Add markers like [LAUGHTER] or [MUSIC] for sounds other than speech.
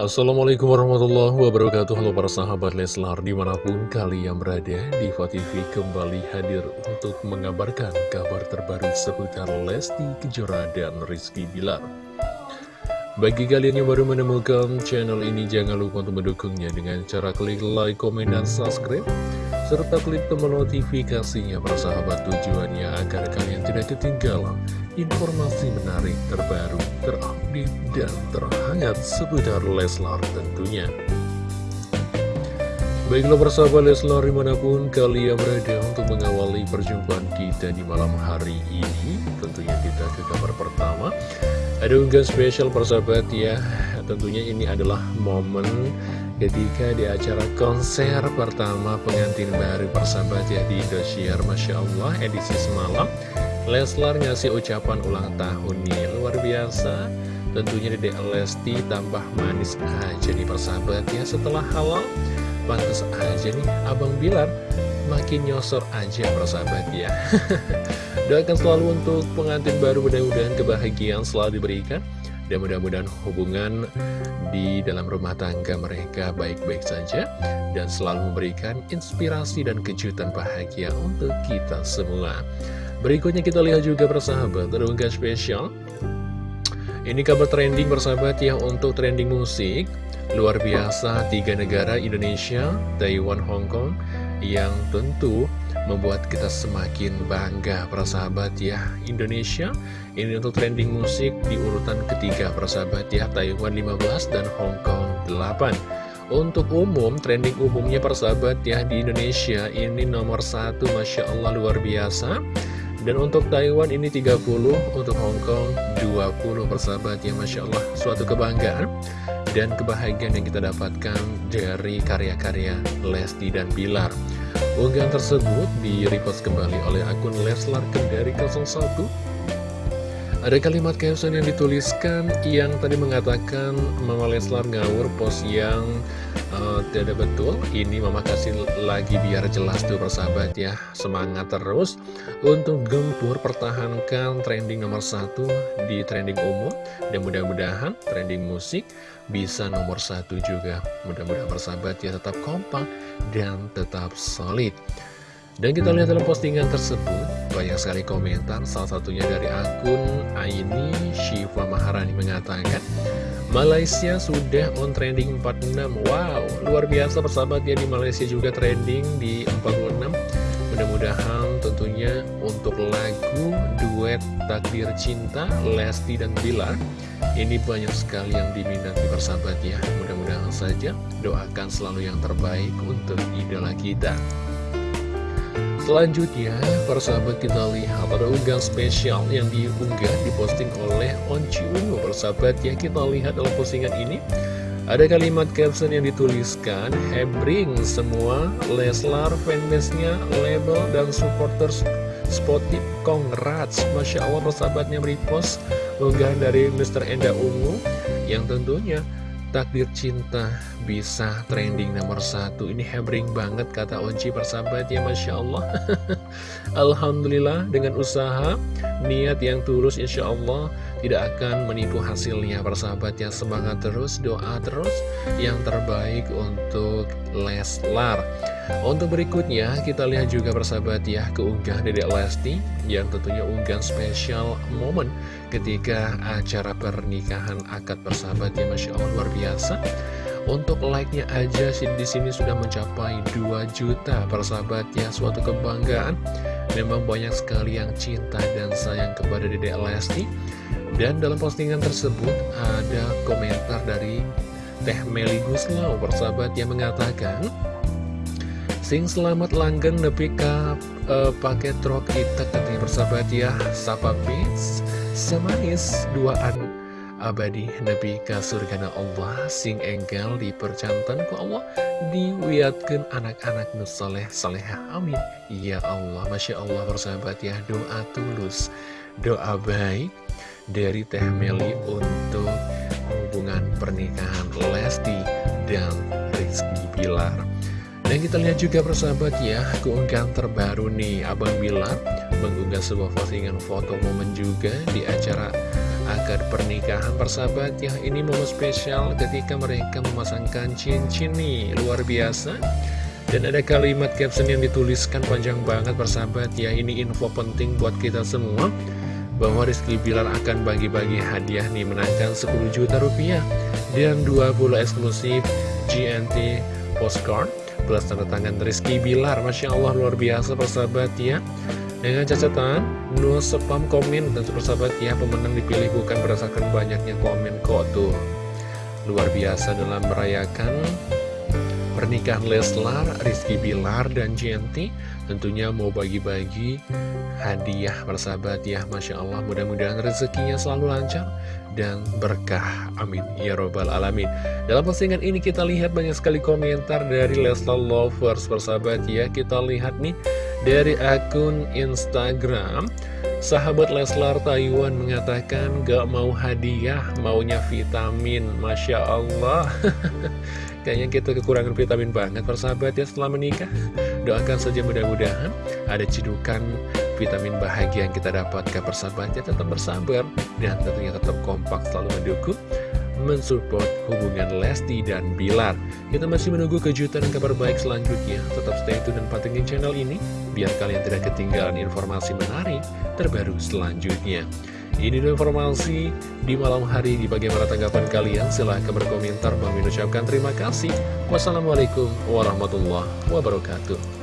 Assalamualaikum warahmatullahi wabarakatuh. Halo para sahabat Leslar Di mana pun kalian berada Diva TV kembali hadir Untuk mengabarkan kabar terbaru Seputar Lesti Kejora dan Rizky Bilar. Bagi kalian yang baru menemukan channel ini Jangan lupa untuk mendukungnya Dengan cara klik like, komen, dan subscribe Serta klik tombol notifikasinya Para sahabat. Tujuannya Agar kalian tidak ketinggalan informasi menarik terbaru, terupdate, dan terhangat seputar Leslar tentunya. Baiklah persahabat Leslar di mana pun kalian berada untuk mengawali perjumpaan kita di malam hari ini Tentunya kita ke kabar pertama. Ada unggahan spesial persahabat ya. Tentunya ini adalah momen ketika di acara konser pertama pengantin baru persahabat ya di Indosiar. Masya Allah edisi semalam Leslar ngasih ucapan ulang tahun nih Luar biasa. Tentunya Dede Lesti tambah manis aja nih persahabat ya Setelah halal. Pantes aja nih Abang Bilar Makin nyosor aja persahabat ya [LAUGHS] Doakan selalu untuk pengantin baru Mudah-mudahan kebahagiaan selalu diberikan. Dan mudah-mudahan hubungan di dalam rumah tangga mereka baik-baik saja. Dan selalu memberikan inspirasi dan kejutan bahagia untuk kita semua. Berikutnya kita lihat juga persahabat, terungkap spesial. Ini kabar trending persahabat ya untuk trending musik. Luar biasa, tiga negara Indonesia, Taiwan, Hong Kong yang tentu membuat kita semakin bangga persahabat ya Indonesia ini untuk trending musik di urutan ketiga persahabat ya Taiwan 15 dan Hong Kong 8 untuk umum trending umumnya persahabat ya di Indonesia ini nomor satu Masya Allah luar biasa dan untuk Taiwan ini 30, untuk Hong Kong 20 persahabat ya Masya Allah Suatu kebanggaan dan kebahagiaan yang kita dapatkan dari karya-karya Lesti dan Bilar. Unggahan tersebut di repost kembali oleh akun Leslar Kendari 01 ada kalimat caption yang dituliskan yang tadi mengatakan Mama Leslar ngawur post yang uh, tidak betul. Ini Mama kasih lagi biar jelas tuh persahabat ya. Semangat terus untuk gempur pertahankan trending nomor satu di trending umum. Dan mudah-mudahan trending musik bisa nomor satu juga. Mudah-mudahan persahabat ya tetap kompak dan tetap solid. Dan kita lihat dalam postingan tersebut, banyak sekali komentar, salah satunya dari akun Aini Shiva Maharani mengatakan, Malaysia sudah on trending 46, wow, luar biasa persahabat ya di Malaysia juga trending di 46. Mudah-mudahan tentunya untuk lagu duet Takdir Cinta, Lesti dan Bilar, ini banyak sekali yang diminati persahabat ya. Mudah-mudahan saja doakan selalu yang terbaik untuk idola kita. Selanjutnya, para sahabat kita lihat ada unggahan spesial yang diunggah, diposting oleh Onci Ungu. Para ya, kita lihat dalam postingan ini, ada kalimat caption yang dituliskan, Hebring semua Leslar fanbase-nya, label, dan supporters Spotif, congrats Masya Allah persahabatnya repost unggahan dari Mr. Enda Ungu yang tentunya Takdir cinta bisa trending nomor satu. Ini hebring banget kata Onci persahabat ya Masya Allah. [LAUGHS] Alhamdulillah dengan usaha Niat yang tulus Insya Allah Tidak akan menipu hasilnya persahabat ya Semangat terus, doa terus. Yang terbaik untuk Leslar. Untuk berikutnya kita lihat juga persahabat ya Keunggah Dedek Lesti. Yang tentunya unggahan spesial momen ketika acara pernikahan akad persahabat ya Masya Allah luar biasa. Untuk like-nya aja di sini sudah mencapai 2 juta persahabat ya suatu kebanggaan. Memang banyak sekali yang cinta dan sayang kepada Dede Lesti dan dalam postingan tersebut ada komentar dari Teh Meli Guslau persahabat yang mengatakan Sing selamat langgeng nepi ka uh, pakai truk kita katanya persahabat ya. Sapa Beats Semanis duaan abadi Nabi ka surgana Allah sing enggal dipercantan ku Allah diwiatkan anak-anak nusoleh salehah amin. Ya Allah Masya Allah persahabat ya. Doa tulus doa baik dari Teh Meli untuk hubungan pernikahan Lesti dan Rizky Bilar. Dan kita lihat juga persahabat ya, keunggahan terbaru nih Abang Bilar mengunggah sebuah postingan foto momen juga di acara akad pernikahan. Persahabat ya Ini momen spesial ketika mereka memasangkan cincin nih Luar biasa. Dan ada kalimat caption yang dituliskan panjang banget persahabat ya Ini info penting buat kita semua Bahwa Rizky Bilar akan bagi-bagi hadiah nih Menangkan 10 juta rupiah. Dan 20 eksklusif GNT Postcard Plus tanda tangan Rizky Bilar. Masya Allah luar biasa persahabat ya. Dengan catatan, no spam komen. Dan persahabat ya pemenang dipilih bukan berdasarkan banyaknya komen kok tuh. Luar biasa dalam merayakan pernikahan Leslar, Rizky Bilar, dan Jenti tentunya mau bagi-bagi hadiah persahabat ya. Masya Allah mudah-mudahan rezekinya selalu lancar dan berkah. Amin. Ya robbal alamin. Dalam postingan ini kita lihat banyak sekali komentar dari Leslar Lovers persahabat ya. Kita lihat nih dari akun Instagram Sahabat Leslar Taiwan mengatakan gak mau hadiah, maunya vitamin Masya Allah [LAUGHS] Kayaknya kita kekurangan vitamin banget persahabat ya setelah menikah Doakan saja mudah-mudahan ada cedukan vitamin bahagia yang kita dapatkan persahabatnya tetap bersabar Dan tentunya tetap kompak selalu mendukung mensupport hubungan Lesti dan Bilar. Kita masih menunggu kejutan dan kabar baik selanjutnya. Tetap stay tune dan pantengin channel ini, biar kalian tidak ketinggalan informasi menarik terbaru selanjutnya. Ini informasi di malam hari di bagaimana tanggapan kalian. Silahkan berkomentar. Bang ucapkan terima kasih. Wassalamualaikum warahmatullahi wabarakatuh.